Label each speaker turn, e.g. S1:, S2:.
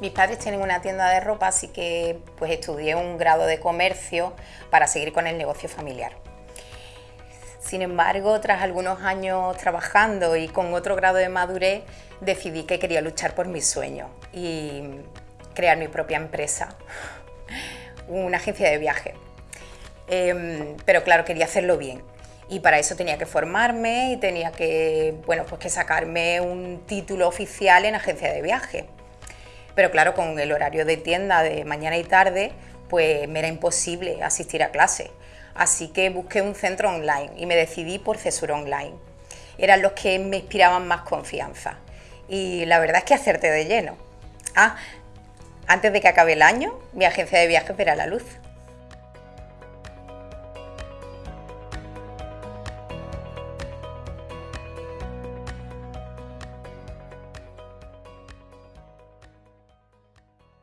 S1: Mis padres tienen una tienda de ropa, así que pues estudié un grado de comercio para seguir con el negocio familiar. Sin embargo, tras algunos años trabajando y con otro grado de madurez, decidí que quería luchar por mis sueños y crear mi propia empresa, una agencia de viaje. Em, pero claro, quería hacerlo bien y para eso tenía que formarme y tenía que, bueno, pues que sacarme un título oficial en agencia de viaje. Pero claro, con el horario de tienda de mañana y tarde, pues me era imposible asistir a clase. Así que busqué un centro online y me decidí por Cesura Online. Eran los que me inspiraban más confianza. Y la verdad es que acerté de lleno. Ah, antes de que acabe el año, mi agencia de viajes verá la luz.